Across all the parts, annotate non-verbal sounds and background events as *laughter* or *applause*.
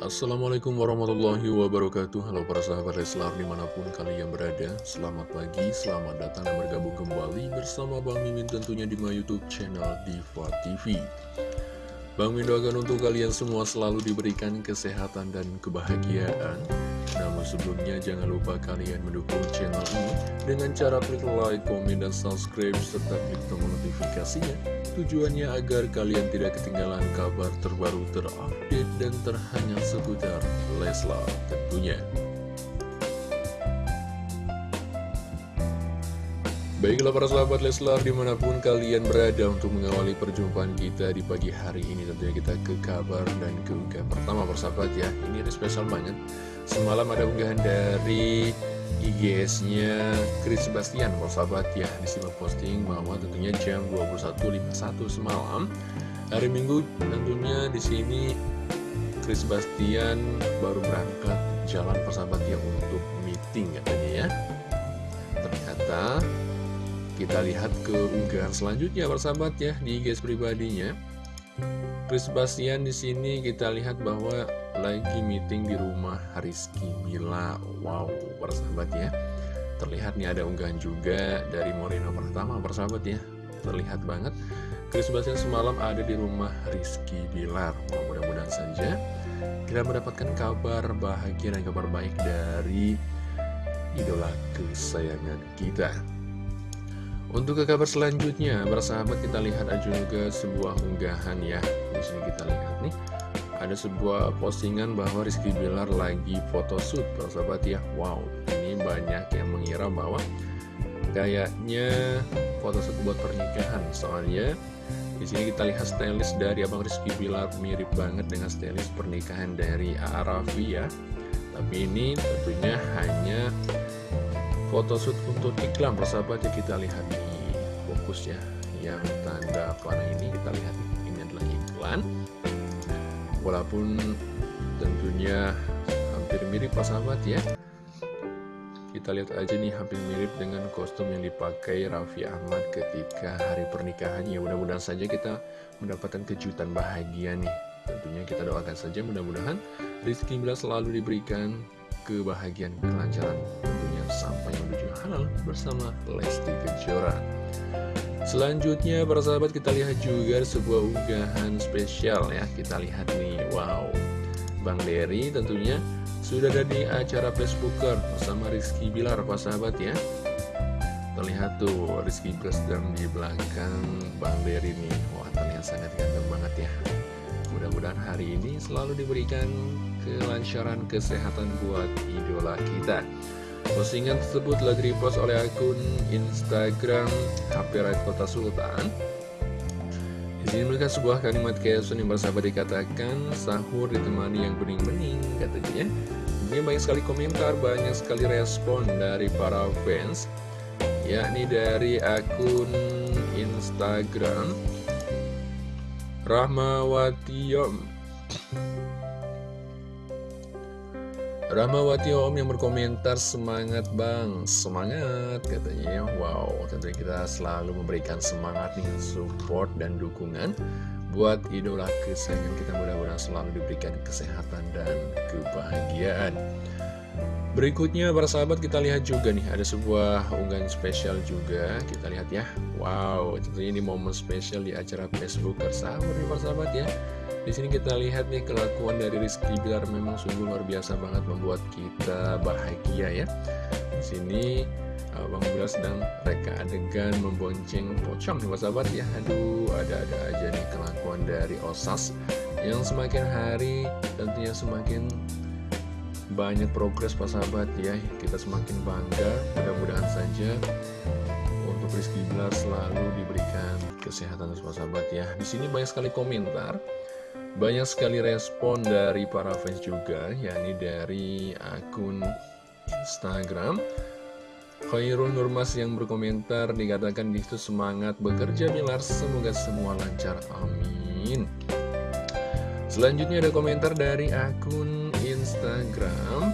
Assalamualaikum warahmatullahi wabarakatuh. Halo para sahabat Leslar di mana pun kalian berada. Selamat pagi, selamat datang dan bergabung kembali bersama Bang Mimin tentunya di my youtube channel Diva TV Bang Mimin doakan untuk kalian semua selalu diberikan kesehatan dan kebahagiaan namun sebelumnya jangan lupa kalian mendukung channel ini dengan cara klik like, komen, dan subscribe serta klik tombol notifikasinya. Tujuannya agar kalian tidak ketinggalan kabar terbaru terupdate dan terhangat seputar Leslar tentunya. Baiklah para sahabat Leslar di mana pun kalian berada untuk mengawali perjumpaan kita di pagi hari ini Tentunya kita ke kabar dan ke unggahan pertama persahabat ya. Ini ada spesial banget. Semalam ada unggahan dari IGS-nya Chris Sebastian persahabat ya. Disimak posting bahwa tentunya jam 21.51 semalam. Hari Minggu tentunya di sini Chris Sebastian baru berangkat jalan persahabat ya untuk meeting katanya ya. Ternyata kita lihat ke unggahan selanjutnya persahabat ya di guys pribadinya. Chris Bastian di sini kita lihat bahwa lagi meeting di rumah Rizky Mila. Wow, persahabat ya. Terlihat nih ada unggahan juga dari Moreno pertama persahabat ya. Terlihat banget Chris Bastian semalam ada di rumah Rizky Bilar. Mudah-mudahan saja kita mendapatkan kabar bahagia dan kabar baik dari idola kesayangan kita. Untuk ke kabar selanjutnya, bersahabat kita lihat aja juga sebuah unggahan ya. Di sini kita lihat nih, ada sebuah postingan bahwa Rizky Bilar lagi photoshoot, bersahabat ya. Wow, ini banyak yang mengira bahwa kayaknya photoshoot buat pernikahan. Soalnya di sini kita lihat stylist dari Abang Rizky Bilar mirip banget dengan stylist pernikahan dari Arafi ya. Tapi ini tentunya hanya photoshoot untuk iklan persahabat ya kita lihat di fokus ya yang tanda panah ini kita lihat. Ini adalah iklan. Walaupun tentunya hampir mirip persahabat ya. Kita lihat aja nih hampir mirip dengan kostum yang dipakai Raffi Ahmad ketika hari pernikahannya mudah-mudahan saja kita mendapatkan kejutan bahagia nih. Tentunya kita doakan saja mudah-mudahan Rizky Bila selalu diberikan kebahagiaan kelancaran tentunya sampai menuju halal bersama Lesti Kejora. Selanjutnya para sahabat kita lihat juga sebuah unggahan spesial ya. Kita lihat nih wow. Bang Dery tentunya sudah ada di acara Facebooker bersama Rizky Bilar para sahabat ya. Terlihat tuh Rizky Bilar sedang di belakang Bang Dery nih. Wah terlihat sangat ganteng banget ya hari ini selalu diberikan kelancaran kesehatan buat idola kita. Postingan tersebut lagi dipost oleh akun Instagram HP Right Kota Sultan. Di sini mereka sebuah kalimat caption yang bersahabat dikatakan Sahur ditemani yang bening-bening katanya. Ini banyak sekali komentar, banyak sekali respon dari para fans Yakni dari akun Instagram Rahmawatiyom Ramawati Om yang berkomentar semangat bang. Semangat katanya ya. Wow tentunya kita selalu memberikan semangat nih Support dan dukungan Buat idola kesayangan kita. Mudah-mudahan selalu diberikan kesehatan dan kebahagiaan. Berikutnya para sahabat kita lihat juga nih Ada sebuah unggahan spesial juga. Kita lihat ya. Wow tentunya ini momen spesial di acara Facebook. Nih para sahabat ya di sini kita lihat nih kelakuan dari Rizky Bilar memang sungguh luar biasa banget membuat kita bahagia ya. Di sini Bang Bilar sedang reka adegan membonceng pocong nih sahabat ya. Aduh, ada-ada aja nih kelakuan dari Osas yang semakin hari tentunya semakin banyak progres Pak sahabat ya. Kita semakin bangga, mudah-mudahan saja untuk Rizky Bilar selalu diberikan kesehatan terus sahabat ya. Di sini banyak sekali komentar, banyak sekali respon dari para fans juga, yakni dari akun Instagram. Khairul Nurmas yang berkomentar dikatakan itu semangat bekerja Bilar, semoga semua lancar, amin. Selanjutnya ada komentar dari akun Instagram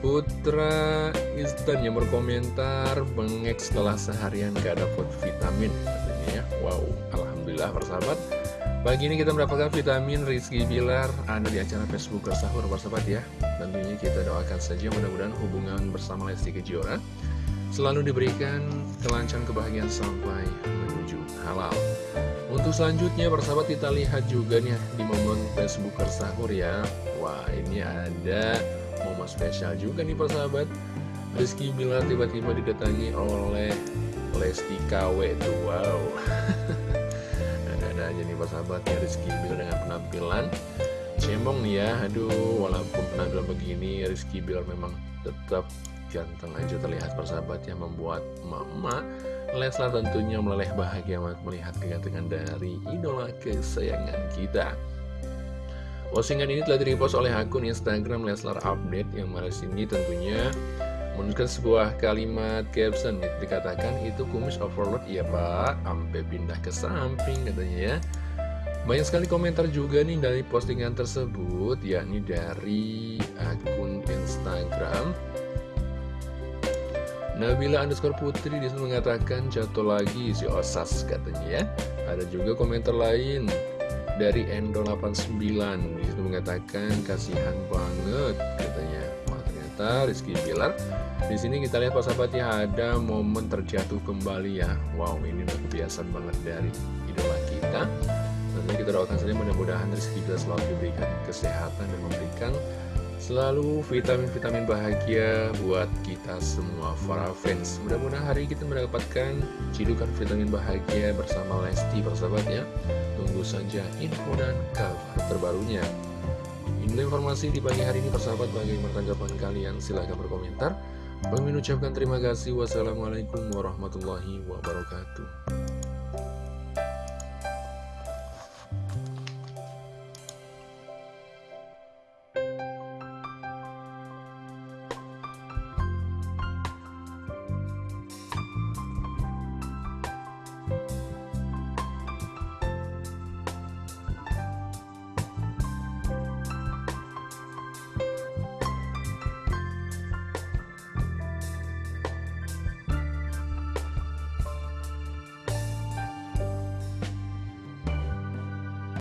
Putra Instan yang berkomentar bengek setelah seharian gak dapat vitamin katanya ya. Wow, Alhamdulillah persahabat Pagi ini kita mendapatkan vitamin Rizky Bilar. Ada di acara Facebook Sahur persahabat ya. Tentunya kita doakan saja mudah-mudahan hubungan bersama Lesti Kejora Selalu diberikan kelancaran kebahagiaan sampai menuju halal. Untuk selanjutnya persahabat kita lihat juga nih di momen Facebook sahur ya. Wah ini ada momen spesial juga nih persahabat Rizky Bilar tiba-tiba didatangi oleh Lesti KW tuh wow *laughs* Ada-ada aja nih persahabat ya Rizky Bilar dengan penampilan Cemong nih ya Aduh walaupun penampilan begini Rizky Bilar memang tetap ganteng aja terlihat persahabat yang membuat mama Leslar tentunya meleleh bahagia melihat kegantengan dari idola kesayangan kita. Postingan ini telah direpost oleh akun Instagram Leslar Update yang mana sini tentunya menunjukkan sebuah kalimat caption dikatakan itu kumis overload ya pak, sampai pindah ke samping katanya ya. Banyak sekali komentar juga nih dari postingan tersebut yakni dari akun Instagram Nabila underscore putri di situ mengatakan jatuh lagi si Osas katanya ya. Ada juga komentar lain dari Endo89 di situ mengatakan kasihan banget katanya. Wah ternyata Rizky Bilar di sini kita lihat sahabatnya ada momen terjatuh kembali ya. Wow ini udah kebiasaan banget dari idola kita. Nanti kita doakan saja mudah-mudahan Rizky Bilar selalu diberikan kesehatan dan memberikan Selalu vitamin-vitamin bahagia buat kita semua para fans Mudah-mudahan hari kita mendapatkan cidukan vitamin bahagia bersama Lesti persahabatnya Tunggu saja info dan kabar terbarunya. Ini informasi di pagi hari ini persahabat bagaimana tanggapan kalian? Silahkan berkomentar. Kami mengucapkan terima kasih. Wassalamualaikum warahmatullahi wabarakatuh